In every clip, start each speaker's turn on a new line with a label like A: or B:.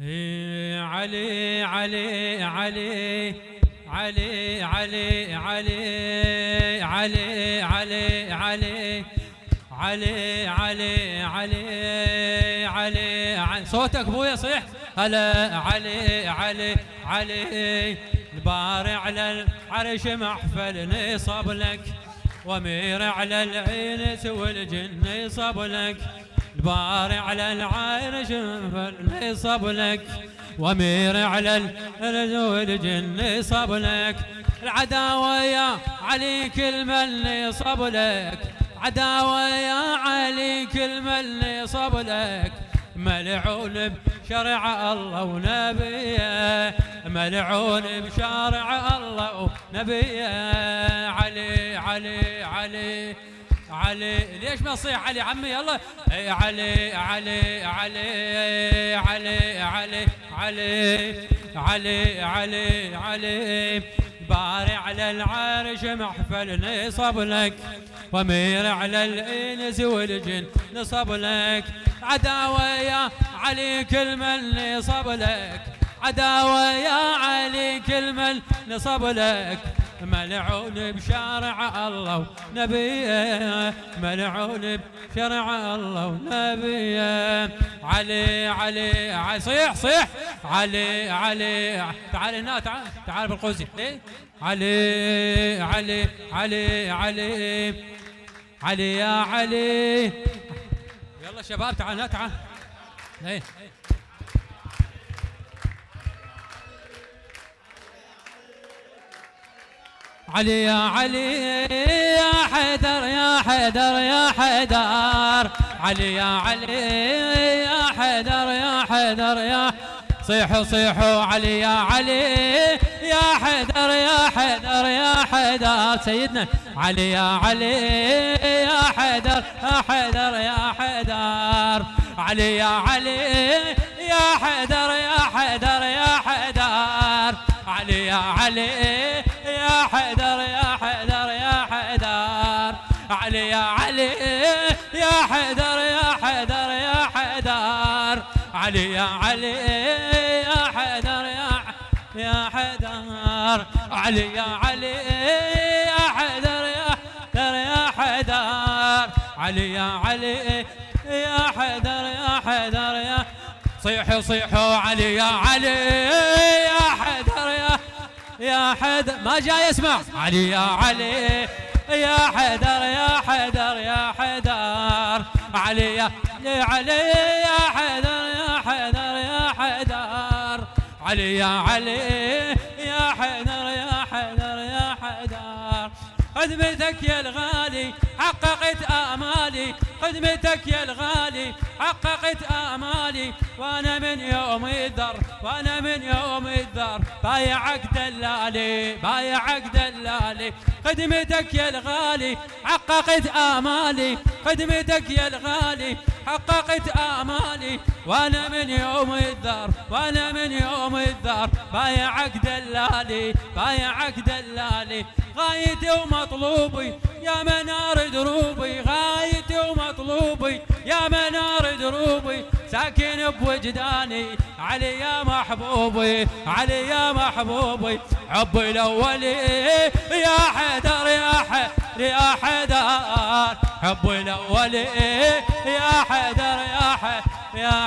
A: إيه، علي علي علي علي علي علي علي علي علي علي علي علي علي صوتك ابويا صيح هلا علي علي علي البارع على العرش محفل نصب لك وامير على العين والجن يصب لك البارع على العرش محفل نصب لك وامير على الأرض والجن صب لك. العداوة يا علي كل من صب لك. عداوة يا علي كل من صب لك. ملعون بشرع الله ونبيه ملعون بشرع الله ونبيه. علي علي علي علي ليش ما تصيح علي عمي؟ يلا. علي علي علي علي علي علي علي علي علي. بارع على العرش محفل نصب لك ومير على الإنس والجن نصب لك. عداوة يا علي كل من نصب لك. عداوة يا علي كل من نصب لك. ملعون بشرع الله ونبيه ملعون بشرع الله ونبيه علي علي صيح صيح. علي علي تعال هنا تعال تعال بالقوسي إيه؟ علي علي علي علي. علي يا علي. يلا شباب تعال هنا تعال. إيه. علي يا علي يا حيدر يا حيدر يا حيدر علي يا علي يا حيدر يا حيدر يا صيحوا صيحوا علي يا علي يا حيدر يا حيدر يا حيدر سيدنا علي يا علي يا حيدر يا حيدر يا حيدر علي يا علي يا حيدر يا حيدر يا حيدر علي يا علي حيدر يا حيدر يا حيدر علي يا علي يا حيدر يا حيدر يا حيدر علي يا علي يا حيدر يا يا حيدر علي يا علي يا حيدر يا حيدر يا حيدر علي يا علي يا حيدر يا حيدر يا صيحوا صيحوا علي يا علي يا حيدر يا حيدر ما جاي اسمع علي يا علي يا حيدر يا حيدر يا حيدر. علي يا علي يا حيدر يا حيدر يا حيدر. علي يا علي يا حيدر يا حيدر يا حيدر. خدمتك يا الغالي حققت آمالي. خدمتك يا الغالي حققت آمالي. وأنا من يوم الذر وأنا من يوم الذر بايعك دلالي بايعك دلالي. خدمتك يا الغالي حققت آمالي. خدمتك يا الغالي حققت آمالي. وأنا من يوم الذر وأنا من يوم الذر بايعك دلالي بايعك دلالي غايتي ومطلوبي يا منار دروبي. غايتي ومطلوبي يا منار دروبي. ساكن بوجداني علي يا محبوبي علي يا محبوبي. حبي الاولي يا حيدر يا حيدر يا حيدر. حبي الاولي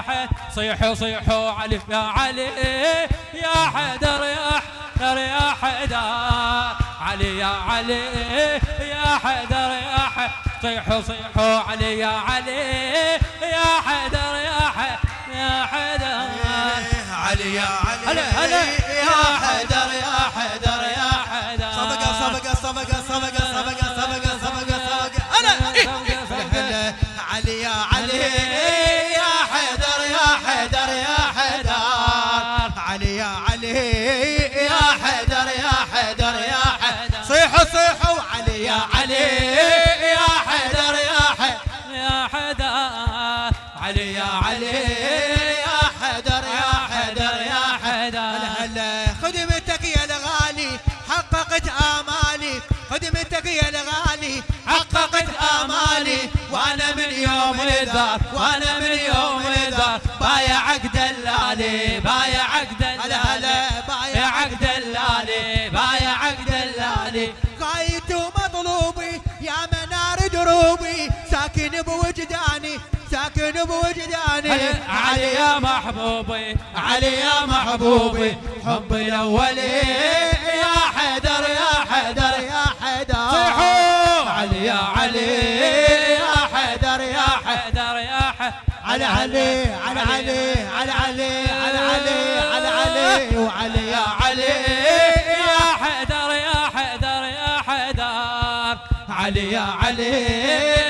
A: حيدر صيحوا صيحوا علي يا علي يا حيدر يا حيدر يا حيدر علي يا علي يا حيدر يا حيدر صيحوا صيحوا علي يا علي يا حيدر يا حيدر يا حيدر.
B: علي يا علي يا حيدر يا علي يا علي يا حيدر يا حيدر. علي يا علي يا حيدر يا حيدر يا حيدر. هلا خدمتك يا الغالي حققت آمالي. خدمتك يا الغالي حققت آمالي. وأنا من يوم الذار وأنا من يوم الذار بايعك دلالي بوجداني
A: علي يا محبوبي
B: علي يا محبوبي حبي الاولي يا حيدر يا حيدر يا حيدر.
A: صيحوا.
B: علي يا علي يا حيدر يا حيدر
A: حيدر يا حيدر
B: على علي على علي على علي على علي على علي وعلي يا علي.
A: يا حيدر يا حيدر يا حيدر.
B: علي يا علي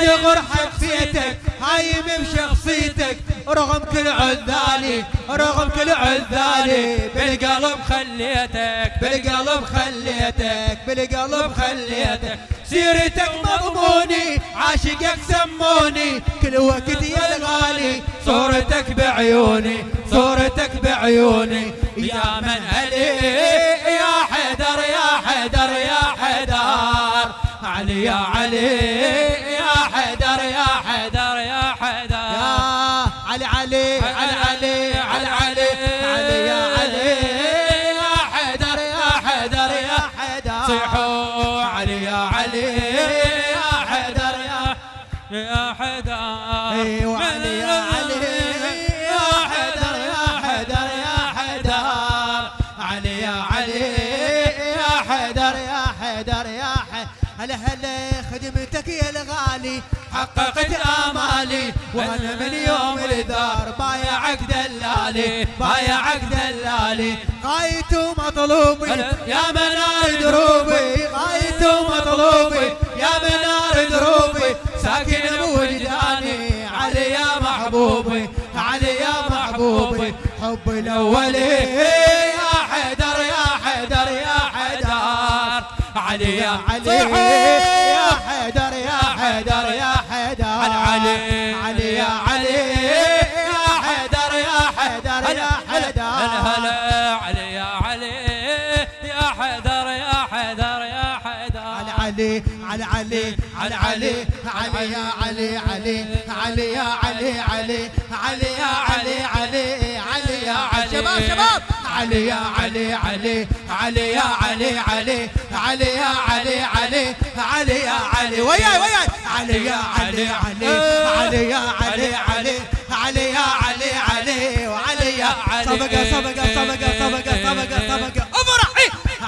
B: من زغر حبيتك هايم بشخصيتك رغم كل عذالي رغم كل عذالي. بالقلب
A: خليتك
B: بالقلب خليتك بالقلب خليتك. سيرتك مضموني عاشقك سموني. كل وقت يا الغالي صورتك بعيوني صورتك بعيوني.
A: يا من
B: علي يا حيدر يا حيدر يا حيدر. علي يا علي. علي علي علي علي علي علي يا علي يا حيدر يا حيدر يا حيدر.
A: صيحوا
B: علي يا علي يا حيدر يا
A: يا حيدر.
B: أيوه علي يا علي يا حيدر يا حيدر يا حيدر. علي يا علي يا حيدر يا حيدر يا حيدر هلا هلا خدمتك يا الغالي حققت آمالي. وأنا من يوم بايعك دلالي بايعك دلالي غايته مطلوبي يا منار دروبي. غايته مطلوبي. يا منار دروبي ساكن بوجداني. علي يا محبوبي علي يا محبوبي. حبي الاولي يا حيدر يا حيدر يا حيدر. علي يا علي يا حيدر يا حيدر. حيدر يا حيدر
A: هلا هلا علي يا علي يا حيدر يا حيدر يا حيدر
B: على علي على علي على علي علي يا علي علي علي يا علي علي علي يا علي علي علي يا علي شباب شباب علي يا علي علي علي يا علي علي علي يا علي علي علي يا علي وياي وياي علي يا علي علي علي يا علي علي علي يا صبقه صبقه صبقه صبقه صبقه صبقه افرح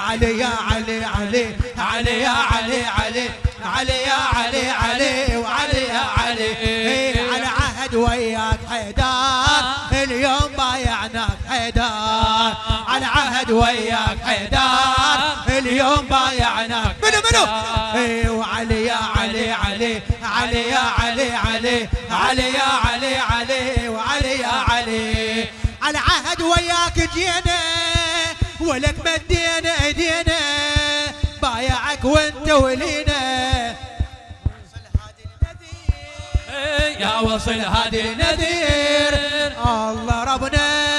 B: علي يا علي علي. علي يا علي علي. علي يا علي علي. وعلي يا علي. إيه على عهد وياك حيدار اليوم بايعناك حيدار على عهد وياك حيدار اليوم بايعناك منو منو؟ وعلي يا علي علي. علي يا علي علي. علي يا علي علي. وعلي يا علي. على عهد وياك جينا ولك مدينا ايدينا بايعك وانت ولينا.
A: يا وصل هادي
B: نذير الله ربنا.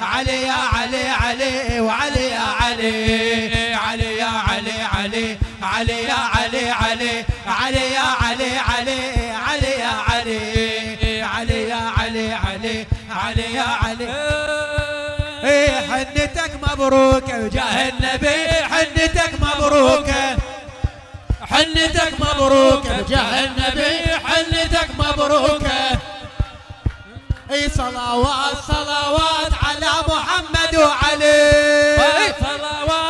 B: علي يا علي علي وعلي يا علي علي يا علي علي علي يا علي علي علي يا علي علي علي يا علي علي يا علي علي علي يا علي. حنتك مبروكة وجاه النبي حنتك مبروكة. حنتك مبروكة وجاه النبي حنتك مبروكة. اي صلوات صلوات على محمد وعلي
A: صلوات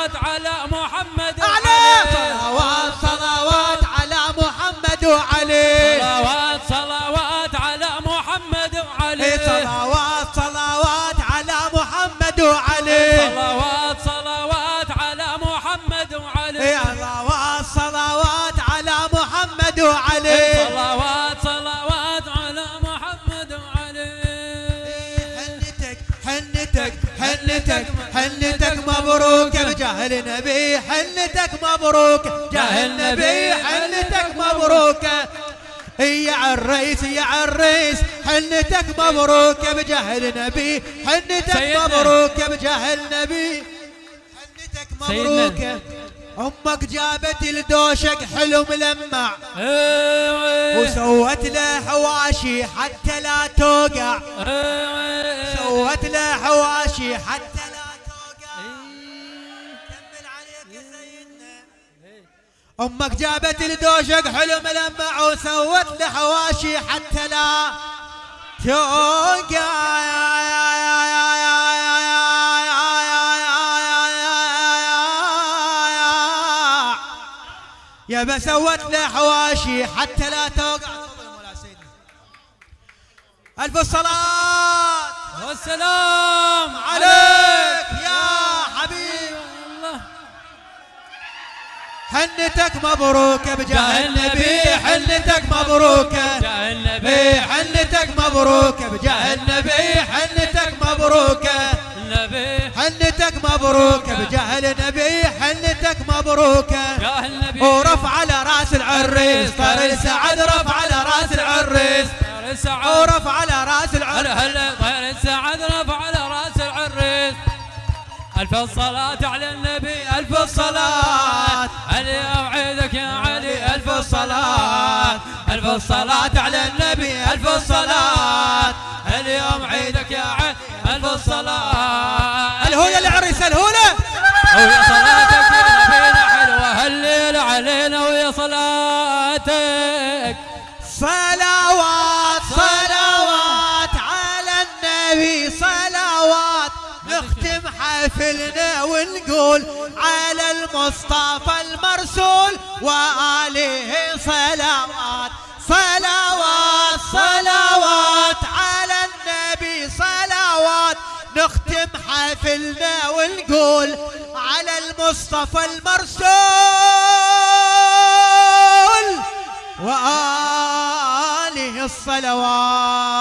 B: مبروك بجاه النبي حنتك مبروك جاه النبي حنتك مبروك يا عالريس يا عالريس حنتك مبروك بجاه النبي حنتك. مبروك بجاه النبي حنتك. مبروك أمك جابت الدوشك حلو ملمع. وسوت له حواشي حتى لا توقع. سوت له حواشي حتى أمك جابت الدوشك حلو ملمع وسوت له حواشي حتى لا توقع. يا بسوت له حواشي حتى لا توقع. ألف الصلاة.
A: والسلام
B: عليك. حنتك مبروكة بجاه النبي حنتك مبروكة.
A: جاء النبي
B: بي حنتك مبروكة بجاه النبي حنتك مبروكة.
A: النبي
B: حنتك مبروكة بجاه النبي حنتك مبروكة ورفع على رأس العريس طار السعد رفع
A: ألف الصلاة على النبي ألف الصلاة. علي أوعدك يا علي ألف الصلاة. ألف الصلاة على النبي ألف الصلاة. اليوم عيدك يا علي ألف الصلاة.
B: الهولة العريس الهولة ونقول على المصطفى المرسول وآله صلوات صلوات صلوات على النبي صلوات. نختم حفلنا ونقول على المصطفى المرسول وآله الصلوات.